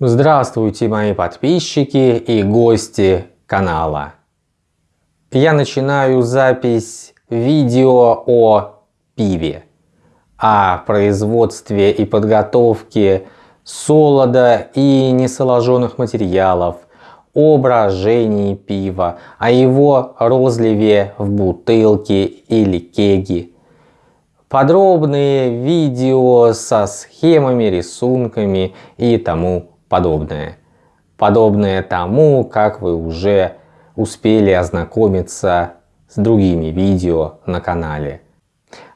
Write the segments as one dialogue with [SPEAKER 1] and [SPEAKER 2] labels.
[SPEAKER 1] Здравствуйте мои подписчики и гости канала. Я начинаю запись видео о пиве, о производстве и подготовке солода и несоложенных материалов, о брожении пива, о его розливе в бутылке или кеги. Подробные видео со схемами, рисунками и тому. Подобное тому, как вы уже успели ознакомиться с другими видео на канале.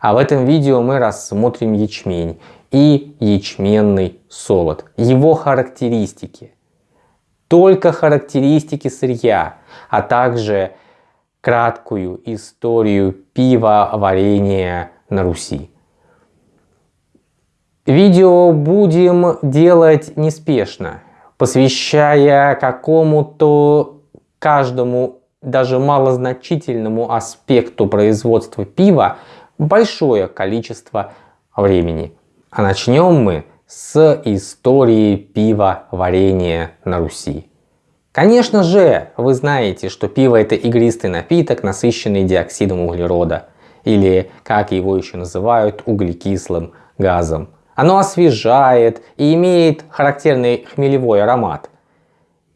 [SPEAKER 1] А в этом видео мы рассмотрим ячмень и ячменный солод, его характеристики. Только характеристики сырья, а также краткую историю пива варенья на Руси. Видео будем делать неспешно, посвящая какому-то каждому даже малозначительному аспекту производства пива большое количество времени. А начнем мы с истории пива варенья на Руси. Конечно же, вы знаете, что пиво это игристый напиток, насыщенный диоксидом углерода, или как его еще называют, углекислым газом. Оно освежает и имеет характерный хмелевой аромат.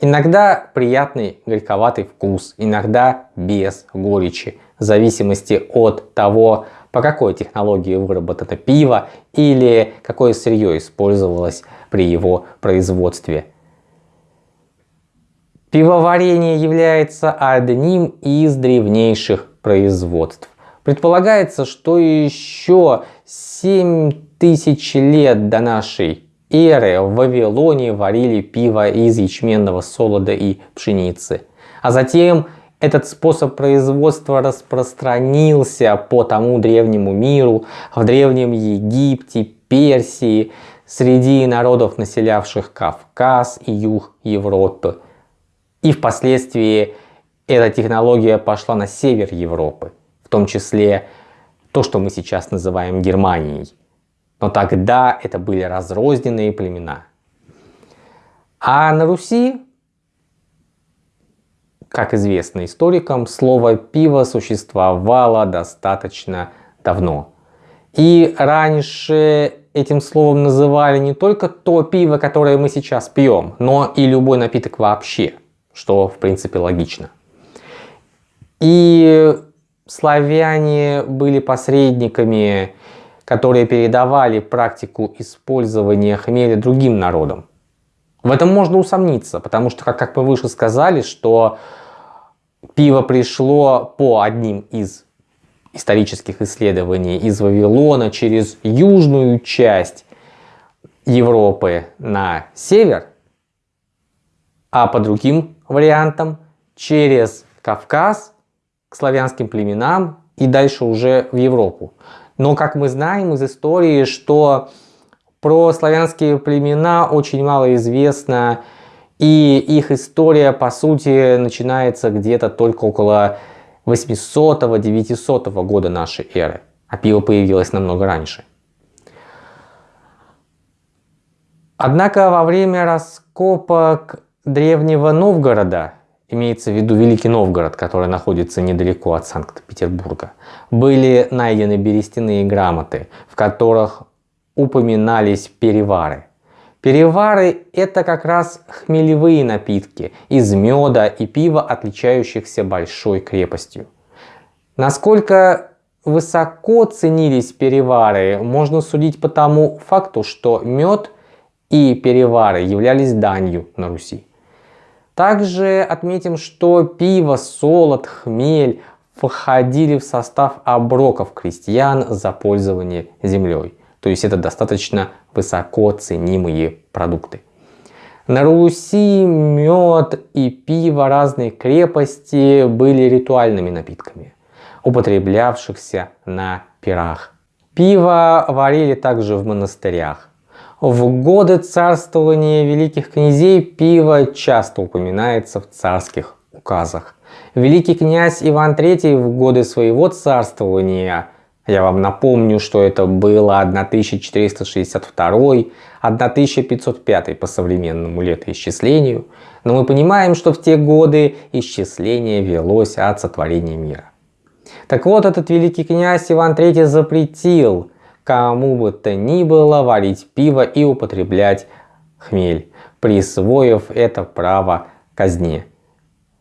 [SPEAKER 1] Иногда приятный горьковатый вкус, иногда без горечи, в зависимости от того, по какой технологии выработано пиво или какое сырье использовалось при его производстве. Пивоварение является одним из древнейших производств. Предполагается, что еще 7 тысяч лет до нашей эры в Вавилоне варили пиво из ячменного солода и пшеницы. А затем этот способ производства распространился по тому древнему миру, в древнем Египте, Персии, среди народов, населявших Кавказ и юг Европы. И впоследствии эта технология пошла на север Европы, в том числе то, что мы сейчас называем Германией. Но тогда это были разрозненные племена. А на Руси, как известно историкам, слово пиво существовало достаточно давно. И раньше этим словом называли не только то пиво, которое мы сейчас пьем, но и любой напиток вообще, что в принципе логично. И славяне были посредниками которые передавали практику использования хмеля другим народам. В этом можно усомниться, потому что, как, мы выше сказали, что пиво пришло по одним из исторических исследований из Вавилона через южную часть Европы на север, а по другим вариантам через Кавказ к славянским племенам и дальше уже в Европу. Но, как мы знаем из истории, что про славянские племена очень мало известно, и их история, по сути, начинается где-то только около 800-900 года нашей эры, а пиво появилось намного раньше. Однако во время раскопок древнего Новгорода имеется в виду Великий Новгород, который находится недалеко от Санкт-Петербурга, были найдены берестяные грамоты, в которых упоминались перевары. Перевары – это как раз хмелевые напитки из меда и пива, отличающихся большой крепостью. Насколько высоко ценились перевары, можно судить по тому факту, что мед и перевары являлись данью на Руси. Также отметим, что пиво, солод, хмель входили в состав оброков крестьян за пользование землей. То есть это достаточно высоко ценимые продукты. На Руси мед и пиво разной крепости были ритуальными напитками, употреблявшихся на пирах. Пиво варили также в монастырях. В годы царствования великих князей пиво часто упоминается в царских указах. Великий князь Иван III в годы своего царствования Я вам напомню, что это было 1462-1505 по современному летоисчислению, но мы понимаем, что в те годы исчисление велось от сотворения мира. Так вот, этот великий князь Иван III запретил кому бы то ни было варить пиво и употреблять хмель, присвоив это право казне.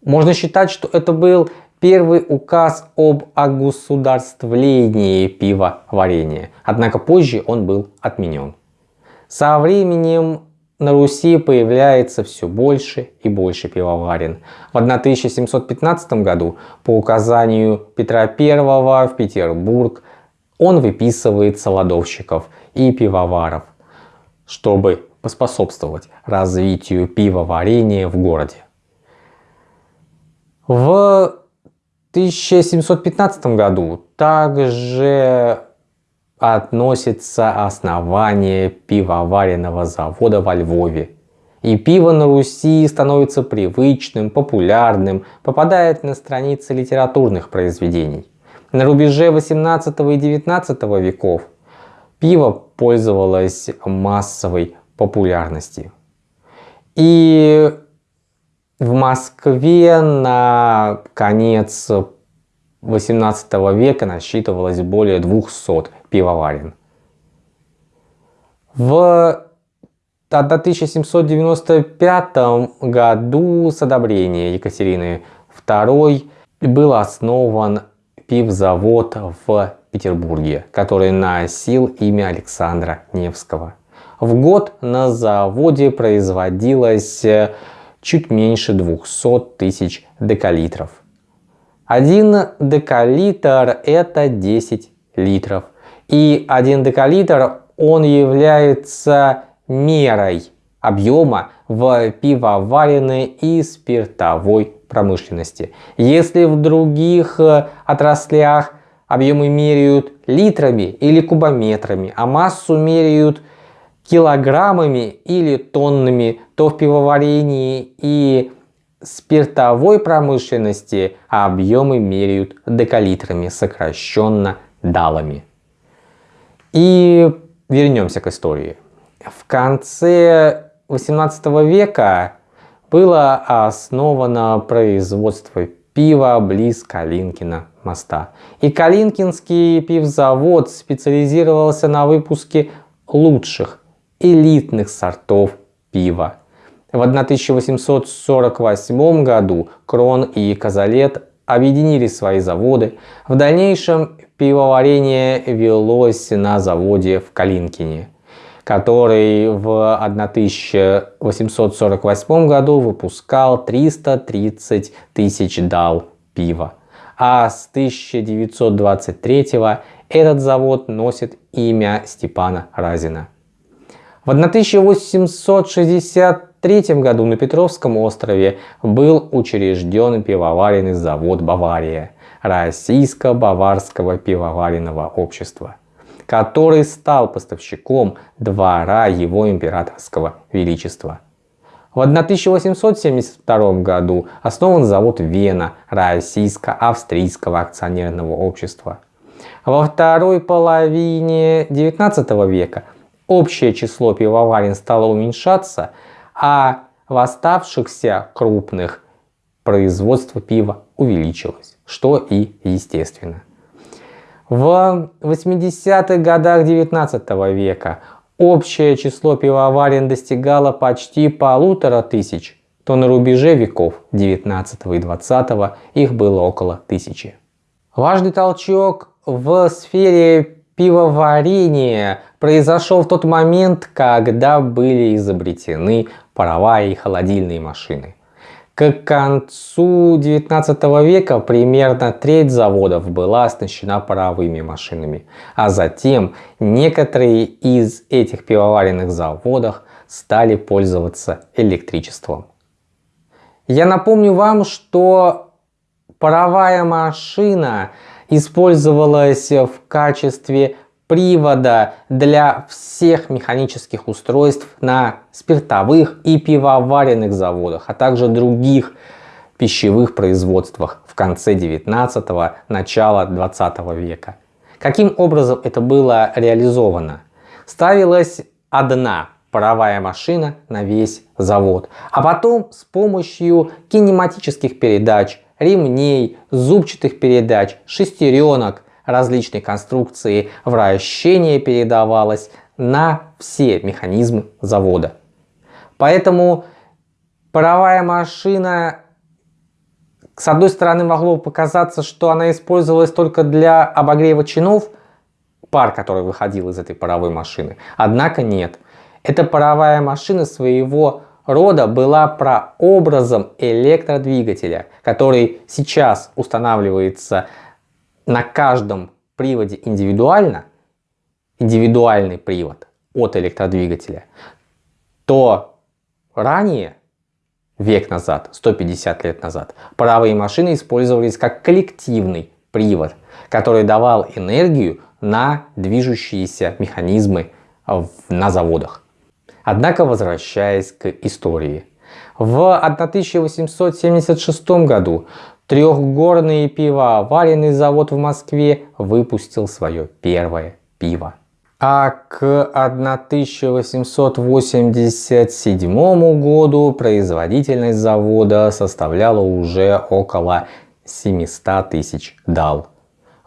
[SPEAKER 1] Можно считать, что это был первый указ об огосударствлении пивоварения, однако позже он был отменен. Со временем на Руси появляется все больше и больше пивоварен. В 1715 году по указанию Петра I в Петербург он выписывает солодовщиков и пивоваров, чтобы поспособствовать развитию пивоварения в городе. В 1715 году также относится основание пивоваренного завода во Львове. И пиво на Руси становится привычным, популярным, попадает на страницы литературных произведений. На рубеже 18 и 19 веков пиво пользовалось массовой популярностью. И в Москве на конец 18 века насчитывалось более 200 пивоварен. В 1795 году с одобрения Екатерины II был основан пивзавод в Петербурге, который носил имя Александра Невского. В год на заводе производилось чуть меньше 200 тысяч декалитров. Один декалитр это 10 литров. И один декалитр он является мерой объема в пивоваренной и спиртовой промышленности. Если в других э, отраслях объемы меряют литрами или кубометрами, а массу меряют килограммами или тоннами, то в пивоварении и спиртовой промышленности объемы меряют декалитрами, сокращенно далами. И вернемся к истории. В конце 18 века было основано производство пива близ Калинкина моста. И Калинкинский пивзавод специализировался на выпуске лучших элитных сортов пива. В 1848 году Крон и Казалет объединили свои заводы. В дальнейшем пивоварение велось на заводе в Калинкине, который в 1848 году выпускал 330 тысяч дал пива. А с 1923 этот завод носит имя Степана Разина. В 1863 году на Петровском острове был учрежден пивоваренный завод «Бавария» Российско-Баварского пивоваренного общества, который стал поставщиком двора его императорского величества. В 1872 году основан завод Вена Российско-Австрийского акционерного общества. Во второй половине XIX века общее число пивоварен стало уменьшаться, а в оставшихся крупных производство пива увеличилось, что и естественно. В 80-х годах 19 века общее число пивоварен достигало почти полутора тысяч, то на рубеже веков 19 и 20 их было около тысячи. Важный толчок в сфере пивоварения произошел в тот момент, когда были изобретены паровая и холодильные машины. К концу 19 века примерно треть заводов была оснащена паровыми машинами, а затем некоторые из этих пивоваренных заводов стали пользоваться электричеством. Я напомню вам, что паровая машина использовалась в качестве привода для всех механических устройств на спиртовых и пивоваренных заводах, а также других пищевых производствах в конце 19 начала 20 века. Каким образом это было реализовано? Ставилась одна паровая машина на весь завод, а потом с помощью кинематических передач, ремней, зубчатых передач, шестеренок различной конструкции вращение передавалось на все механизмы завода. Поэтому паровая машина, с одной стороны, могло показаться, что она использовалась только для обогрева чинов, пар, который выходил из этой паровой машины. Однако нет. Эта паровая машина своего рода была прообразом электродвигателя, который сейчас устанавливается на каждом приводе индивидуально, индивидуальный привод от электродвигателя, то ранее, век назад, 150 лет назад, паровые машины использовались как коллективный привод, который давал энергию на движущиеся механизмы на заводах. Однако, возвращаясь к истории. В 1876 году трехгорный пивоваренный завод в Москве выпустил свое первое пиво. А к 1887 году производительность завода составляла уже около 700 тысяч дал.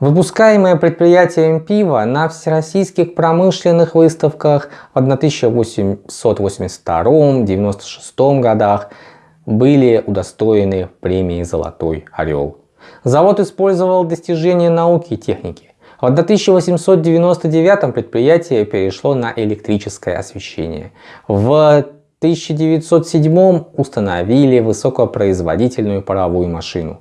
[SPEAKER 1] Выпускаемое предприятием пиво на всероссийских промышленных выставках в 1882-96 годах были удостоены премии «Золотой орел». Завод использовал достижения науки и техники. В 1899 предприятие перешло на электрическое освещение. В 1907 установили высокопроизводительную паровую машину.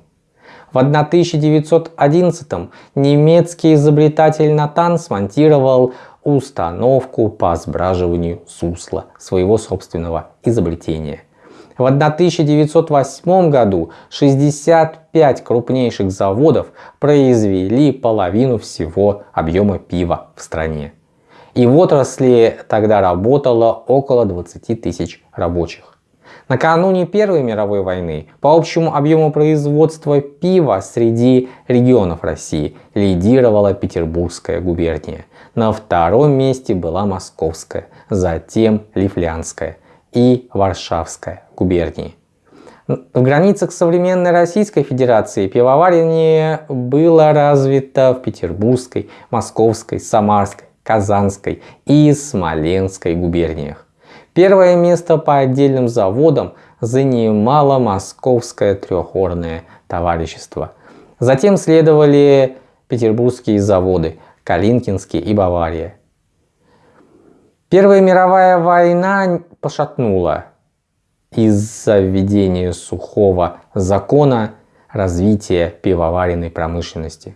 [SPEAKER 1] В 1911 немецкий изобретатель Натан смонтировал установку по сбраживанию сусла своего собственного изобретения. В 1908 году 65 крупнейших заводов произвели половину всего объема пива в стране. И в отрасли тогда работало около 20 тысяч рабочих. Накануне Первой мировой войны по общему объему производства пива среди регионов России лидировала Петербургская губерния. На втором месте была Московская, затем Лифлянская и Варшавская губернии. В границах современной Российской Федерации пивоварение было развито в Петербургской, Московской, Самарской, Казанской и Смоленской губерниях. Первое место по отдельным заводам занимало Московское трехорное товарищество. Затем следовали петербургские заводы Калинкинский и Бавария. Первая мировая война пошатнула из-за введения сухого закона развития пивоваренной промышленности.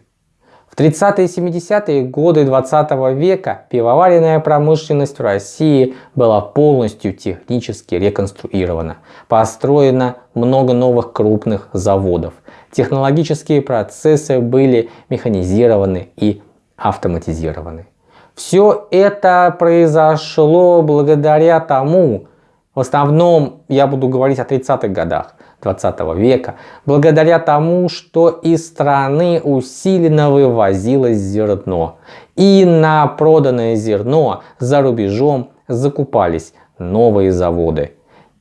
[SPEAKER 1] 30-е и 70-е годы 20 века пивоваренная промышленность в России была полностью технически реконструирована. Построено много новых крупных заводов. Технологические процессы были механизированы и автоматизированы. Все это произошло благодаря тому, в основном я буду говорить о 30-х годах, 20 века, благодаря тому, что из страны усиленно вывозилось зерно. И на проданное зерно за рубежом закупались новые заводы.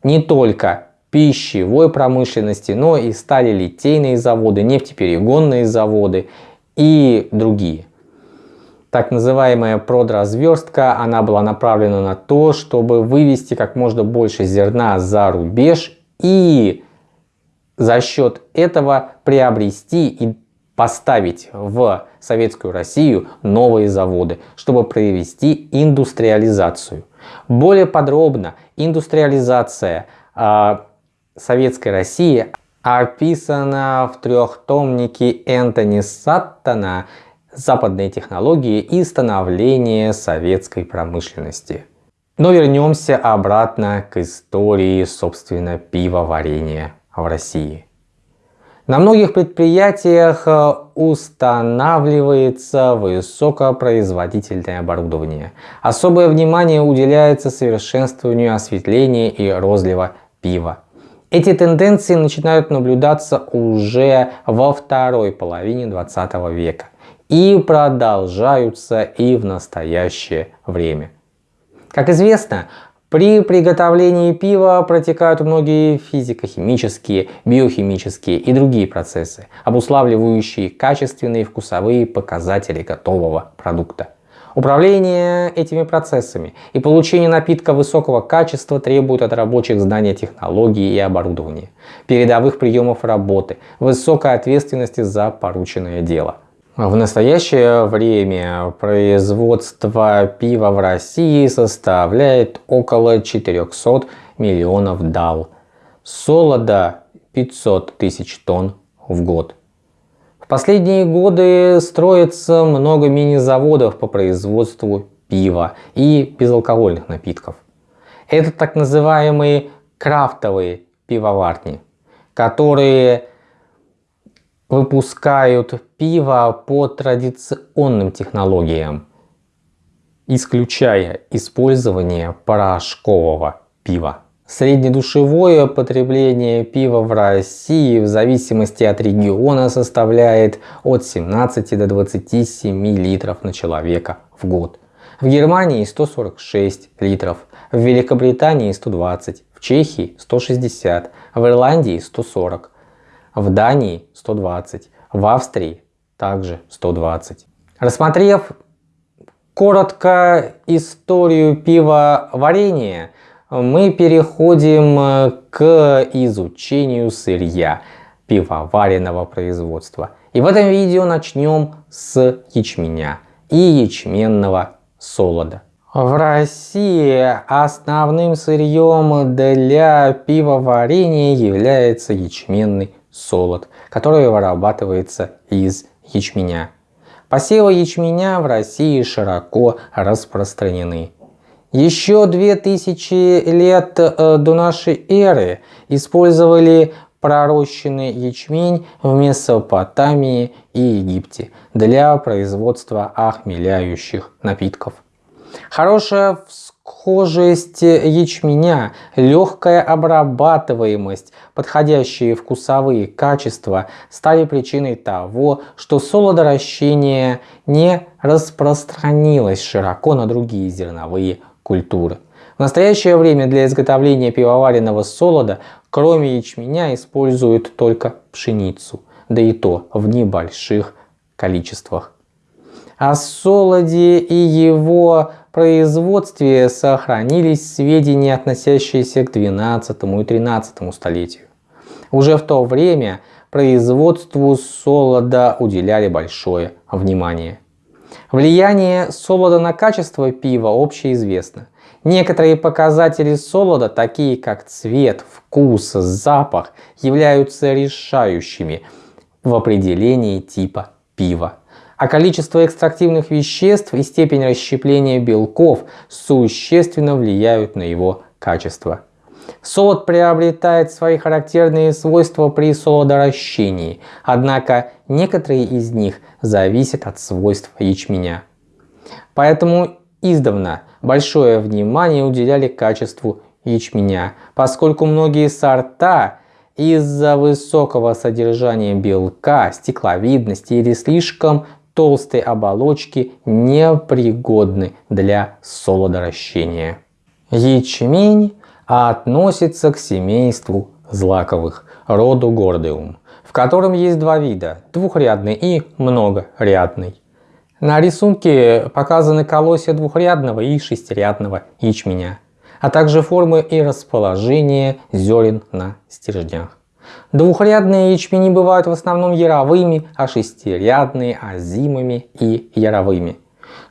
[SPEAKER 1] Не только пищевой промышленности, но и стали литейные заводы, нефтеперегонные заводы и другие. Так называемая продразверстка, она была направлена на то, чтобы вывести как можно больше зерна за рубеж и за счет этого приобрести и поставить в Советскую Россию новые заводы, чтобы провести индустриализацию. Более подробно индустриализация э, Советской России описана в трехтомнике Энтони Саттона «Западные технологии и становление советской промышленности». Но вернемся обратно к истории, собственно, пивоварения в России. На многих предприятиях э, устанавливается высокопроизводительное оборудование. Особое внимание уделяется совершенствованию осветления и розлива пива. Эти тенденции начинают наблюдаться уже во второй половине 20 века. И продолжаются и в настоящее время. Как известно, при приготовлении пива протекают многие физико-химические, биохимические и другие процессы, обуславливающие качественные вкусовые показатели готового продукта. Управление этими процессами и получение напитка высокого качества требует от рабочих знания технологий и оборудования, передовых приемов работы, высокой ответственности за порученное дело – в настоящее время производство пива в России составляет около 400 миллионов дал, солода 500 тысяч тонн в год. В последние годы строится много мини-заводов по производству пива и безалкогольных напитков. Это так называемые крафтовые пивоварни, которые выпускают пиво по традиционным технологиям, исключая использование порошкового пива. Среднедушевое потребление пива в России в зависимости от региона составляет от 17 до 27 литров на человека в год. В Германии 146 литров, в Великобритании 120, в Чехии 160, в Ирландии 140, в Дании 120, в Австрии также 120. Рассмотрев коротко историю пивоварения, мы переходим э, к изучению сырья пивоваренного производства. И в этом видео начнем с ячменя и ячменного солода. В России основным сырьем для пивоварения является ячменный солод, который вырабатывается из ячменя. Посевы ячменя в России широко распространены. Еще 2000 лет э, до нашей эры использовали пророщенный ячмень в Месопотамии и Египте для производства охмеляющих напитков. Хорошая схожесть ячменя, легкая обрабатываемость, подходящие вкусовые качества стали причиной того, что солодоращение не распространилось широко на другие зерновые культуры. В настоящее время для изготовления пивоваренного солода, кроме ячменя, используют только пшеницу, да и то в небольших количествах. О солоде и его производстве сохранились сведения, относящиеся к XII и XIII столетию. Уже в то время производству солода уделяли большое внимание. Влияние солода на качество пива общеизвестно. Некоторые показатели солода, такие как цвет, вкус, запах, являются решающими в определении типа пива а количество экстрактивных веществ и степень расщепления белков существенно влияют на его качество. Солод приобретает свои характерные свойства при солодоращении, однако некоторые из них зависят от свойств ячменя. Поэтому издавна большое внимание уделяли качеству ячменя, поскольку многие сорта из-за высокого содержания белка, стекловидности или слишком толстой оболочки непригодны для солодоращения. Ячмень относится к семейству злаковых, роду гордеум, в котором есть два вида – двухрядный и многорядный. На рисунке показаны колосья двухрядного и шестирядного ячменя, а также формы и расположение зерен на стержнях. Двухрядные ячмени бывают в основном яровыми, а шестирядные – озимыми и яровыми.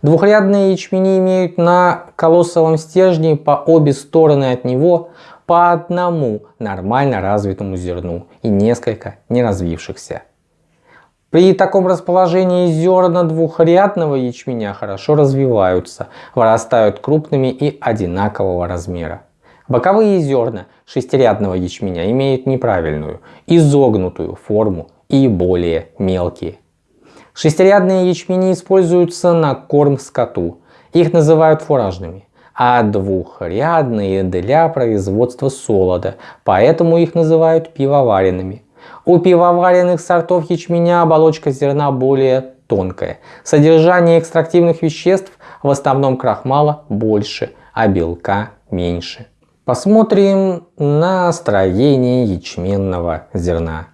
[SPEAKER 1] Двухрядные ячмени имеют на колоссовом стержне по обе стороны от него по одному нормально развитому зерну и несколько неразвившихся. При таком расположении зерна двухрядного ячменя хорошо развиваются, вырастают крупными и одинакового размера. Боковые зерна шестирядного ячменя имеют неправильную, изогнутую форму и более мелкие. Шестирядные ячмени используются на корм скоту. Их называют фуражными. А двухрядные для производства солода, поэтому их называют пивоваренными. У пивоваренных сортов ячменя оболочка зерна более тонкое. Содержание экстрактивных веществ в основном крахмала больше, а белка меньше. Посмотрим на строение ячменного зерна.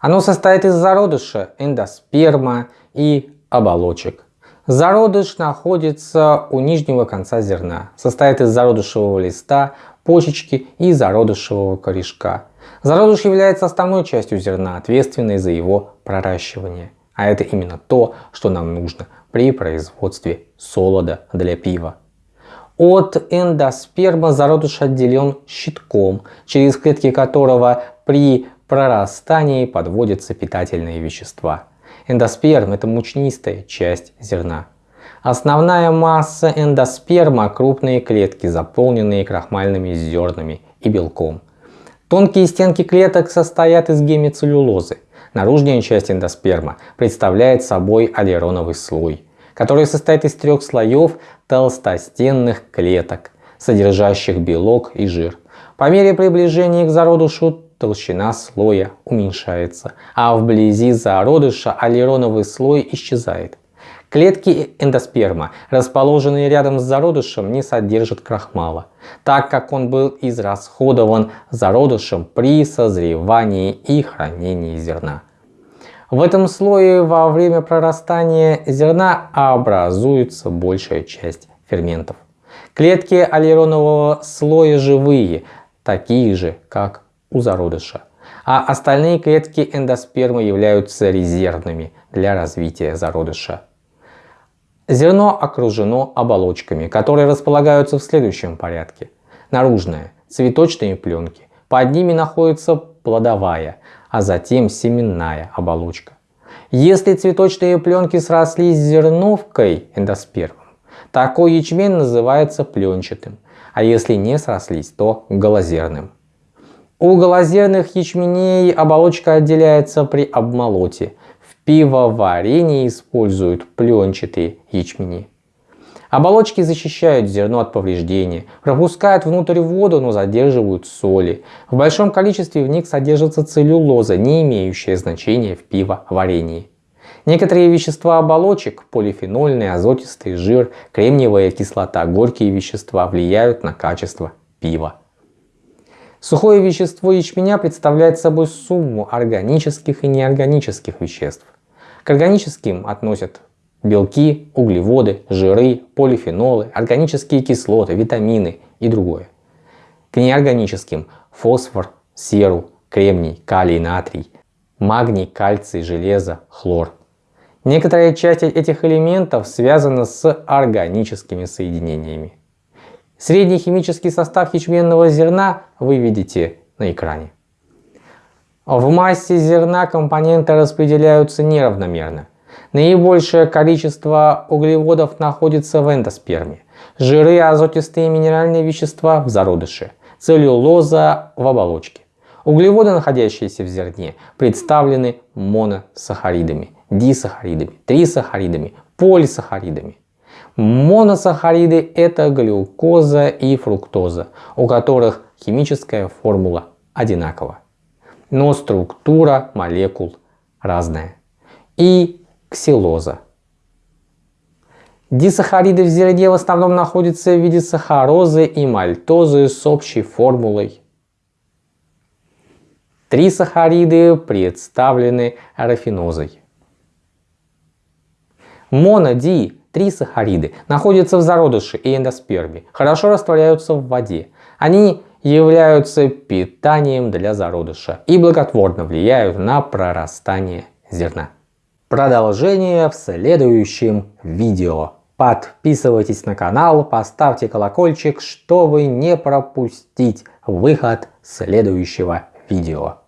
[SPEAKER 1] Оно состоит из зародыша, эндосперма и оболочек. Зародыш находится у нижнего конца зерна, состоит из зародышевого листа, почечки и зародышевого корешка. Зародыш является основной частью зерна, ответственной за его проращивание. А это именно то, что нам нужно при производстве солода для пива. От эндосперма зародыш отделен щитком, через клетки которого при прорастании подводятся питательные вещества. Эндосперм – это мучнистая часть зерна. Основная масса эндосперма – крупные клетки, заполненные крахмальными зернами и белком. Тонкие стенки клеток состоят из гемицеллюлозы. Наружная часть эндосперма представляет собой аллероновый слой, который состоит из трех слоев толстостенных клеток, содержащих белок и жир. По мере приближения к зародышу толщина слоя уменьшается, а вблизи зародыша аллероновый слой исчезает. Клетки эндосперма, расположенные рядом с зародышем, не содержат крахмала, так как он был израсходован зародышем при созревании и хранении зерна. В этом слое во время прорастания зерна образуется большая часть ферментов. Клетки аллеронового слоя живые, такие же, как у зародыша, а остальные клетки эндоспермы являются резервными для развития зародыша. Зерно окружено оболочками, которые располагаются в следующем порядке. Наружная – цветочные пленки, под ними находится плодовая, а затем семенная оболочка. Если цветочные пленки срослись с зерновкой эндоспермом, такой ячмень называется пленчатым, а если не срослись, то голозерным. У голозерных ячменей оболочка отделяется при обмолоте, пивоварении используют пленчатые ячмени. Оболочки защищают зерно от повреждения, пропускают внутрь воду, но задерживают соли. В большом количестве в них содержится целлюлоза, не имеющая значения в пивоварении. Некоторые вещества оболочек, полифенольный, азотистый жир, кремниевая кислота, горькие вещества влияют на качество пива. Сухое вещество ячменя представляет собой сумму органических и неорганических веществ. К органическим относят белки, углеводы, жиры, полифенолы, органические кислоты, витамины и другое. К неорганическим фосфор, серу, кремний, калий, натрий, магний, кальций, железо, хлор. Некоторая часть этих элементов связана с органическими соединениями. Средний химический состав ячменного зерна вы видите на экране. В массе зерна компоненты распределяются неравномерно. Наибольшее количество углеводов находится в эндосперме, жиры, азотистые минеральные вещества в зародыше, целлюлоза в оболочке. Углеводы, находящиеся в зерне, представлены моносахаридами, дисахаридами, трисахаридами, полисахаридами. Моносахариды – это глюкоза и фруктоза, у которых химическая формула одинакова, но структура молекул разная. И ксилоза. Дисахариды в зерне в основном находятся в виде сахарозы и мальтозы с общей формулой. Трисахариды представлены рафинозой. Моноди трисахариды находятся в зародыше и эндосперме, хорошо растворяются в воде. Они являются питанием для зародыша и благотворно влияют на прорастание зерна. Продолжение в следующем видео. Подписывайтесь на канал, поставьте колокольчик, чтобы не пропустить выход следующего видео.